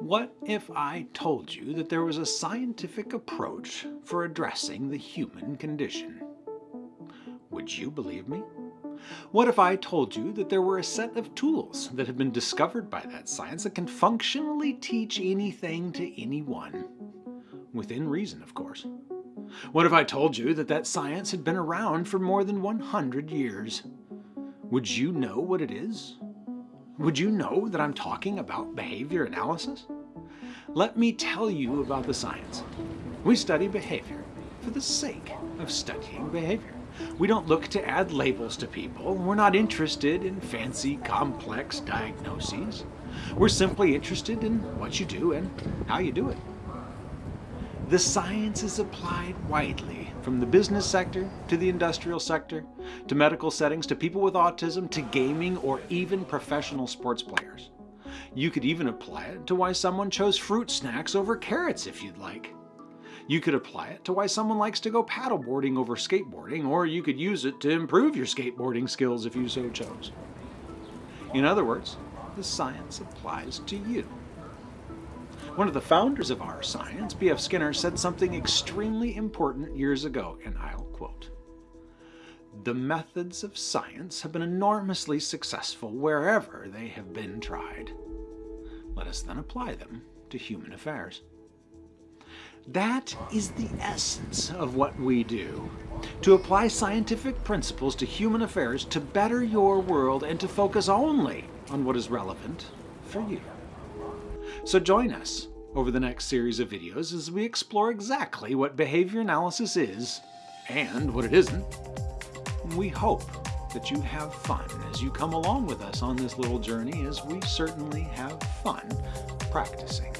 What if I told you that there was a scientific approach for addressing the human condition? Would you believe me? What if I told you that there were a set of tools that have been discovered by that science that can functionally teach anything to anyone? Within reason, of course. What if I told you that that science had been around for more than 100 years? Would you know what it is? Would you know that I'm talking about behavior analysis? Let me tell you about the science. We study behavior for the sake of studying behavior. We don't look to add labels to people. We're not interested in fancy, complex diagnoses. We're simply interested in what you do and how you do it. The science is applied widely, from the business sector to the industrial sector, to medical settings, to people with autism, to gaming, or even professional sports players. You could even apply it to why someone chose fruit snacks over carrots if you'd like. You could apply it to why someone likes to go paddleboarding over skateboarding, or you could use it to improve your skateboarding skills if you so chose. In other words, the science applies to you. One of the founders of our science, B.F. Skinner, said something extremely important years ago, and I'll quote, The methods of science have been enormously successful wherever they have been tried. Let us then apply them to human affairs. That is the essence of what we do. To apply scientific principles to human affairs to better your world and to focus only on what is relevant for you. So join us over the next series of videos as we explore exactly what behavior analysis is and what it isn't. We hope that you have fun as you come along with us on this little journey as we certainly have fun practicing.